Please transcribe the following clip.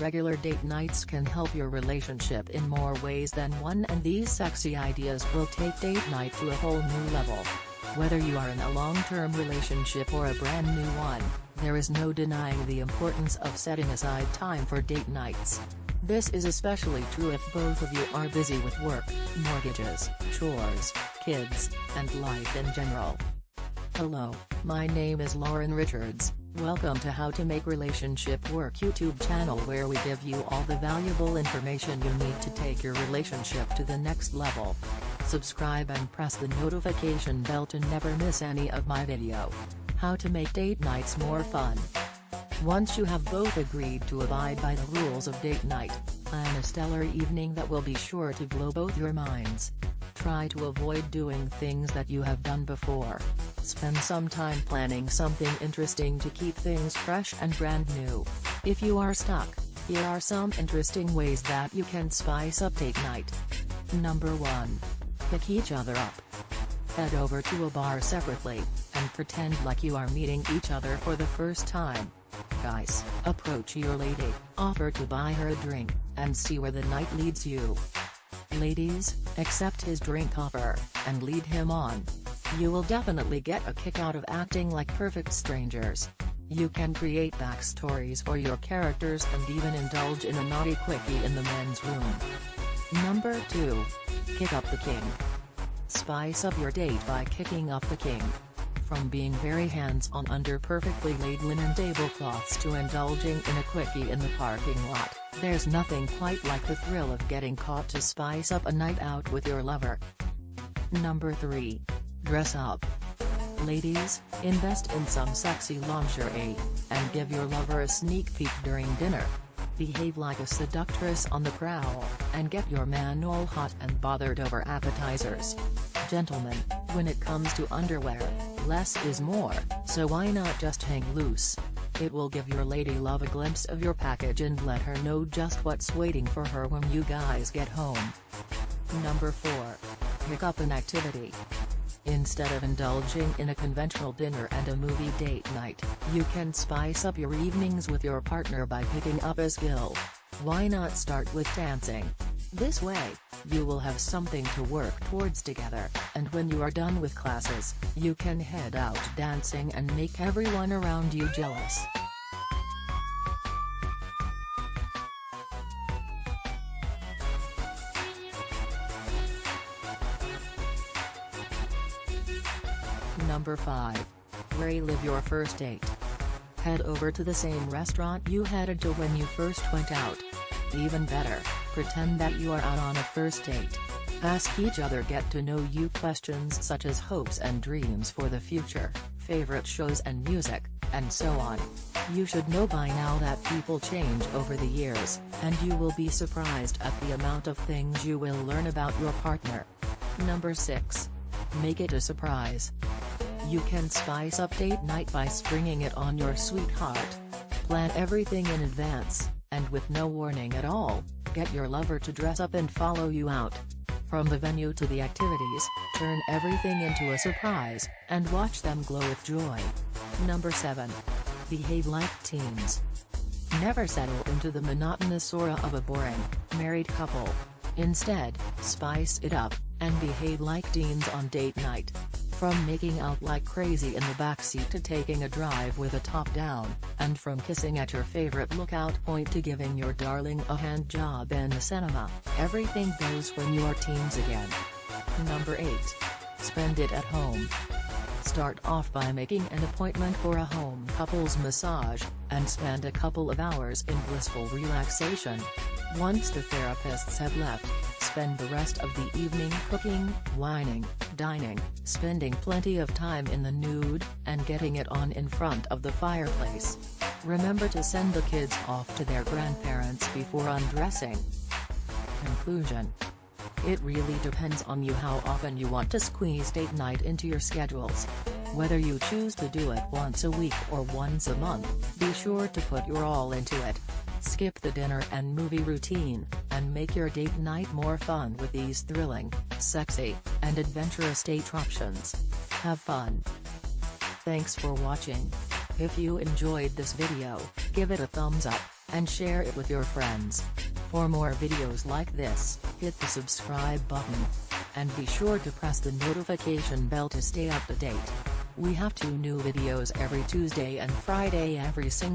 regular date nights can help your relationship in more ways than one and these sexy ideas will take date night to a whole new level. Whether you are in a long-term relationship or a brand new one, there is no denying the importance of setting aside time for date nights. This is especially true if both of you are busy with work, mortgages, chores, kids, and life in general. Hello, my name is Lauren Richards, welcome to How to Make Relationship Work YouTube channel where we give you all the valuable information you need to take your relationship to the next level. Subscribe and press the notification bell to never miss any of my video. How to make date nights more fun. Once you have both agreed to abide by the rules of date night, plan a stellar evening that will be sure to blow both your minds. Try to avoid doing things that you have done before. Spend some time planning something interesting to keep things fresh and brand new. If you are stuck, here are some interesting ways that you can spice up date night. Number 1. Pick each other up. Head over to a bar separately, and pretend like you are meeting each other for the first time. Guys, approach your lady, offer to buy her a drink, and see where the night leads you. Ladies, accept his drink offer, and lead him on. You will definitely get a kick out of acting like perfect strangers. You can create backstories for your characters and even indulge in a naughty quickie in the men's room. Number 2. Kick up the king. Spice up your date by kicking up the king. From being very hands-on under perfectly laid linen tablecloths to indulging in a quickie in the parking lot. There's nothing quite like the thrill of getting caught to spice up a night out with your lover. Number 3. Dress up. Ladies, invest in some sexy lingerie, and give your lover a sneak peek during dinner. Behave like a seductress on the prowl, and get your man all hot and bothered over appetizers. Gentlemen, when it comes to underwear, less is more, so why not just hang loose? It will give your lady love a glimpse of your package and let her know just what's waiting for her when you guys get home. Number 4. Pick up an activity. Instead of indulging in a conventional dinner and a movie date night, you can spice up your evenings with your partner by picking up a skill. Why not start with dancing? This way, you will have something to work towards together, and when you are done with classes, you can head out dancing and make everyone around you jealous. Number 5. Relive your first date. Head over to the same restaurant you headed to when you first went out. Even better, pretend that you are out on a first date. Ask each other get to know you questions such as hopes and dreams for the future, favorite shows and music, and so on. You should know by now that people change over the years, and you will be surprised at the amount of things you will learn about your partner. Number 6. Make it a surprise. You can spice up date night by springing it on your sweetheart. Plan everything in advance, and with no warning at all, get your lover to dress up and follow you out. From the venue to the activities, turn everything into a surprise, and watch them glow with joy. Number 7. Behave like teens. Never settle into the monotonous aura of a boring, married couple. Instead, spice it up, and behave like teens on date night. From making out like crazy in the backseat to taking a drive with a top down, and from kissing at your favorite lookout point to giving your darling a hand job in the cinema, everything goes when you are teens again. Number 8. Spend it at home. Start off by making an appointment for a home couples massage, and spend a couple of hours in blissful relaxation. Once the therapists have left, spend the rest of the evening cooking, wining, dining, spending plenty of time in the nude, and getting it on in front of the fireplace. Remember to send the kids off to their grandparents before undressing. Conclusion It really depends on you how often you want to squeeze date night into your schedules. Whether you choose to do it once a week or once a month, be sure to put your all into it. Skip the dinner and movie routine, and make your date night more fun with these thrilling, sexy, and adventurous date options. Have fun! Thanks for watching. If you enjoyed this video, give it a thumbs up, and share it with your friends. For more videos like this, hit the subscribe button. And be sure to press the notification bell to stay up to date. We have two new videos every Tuesday and Friday every single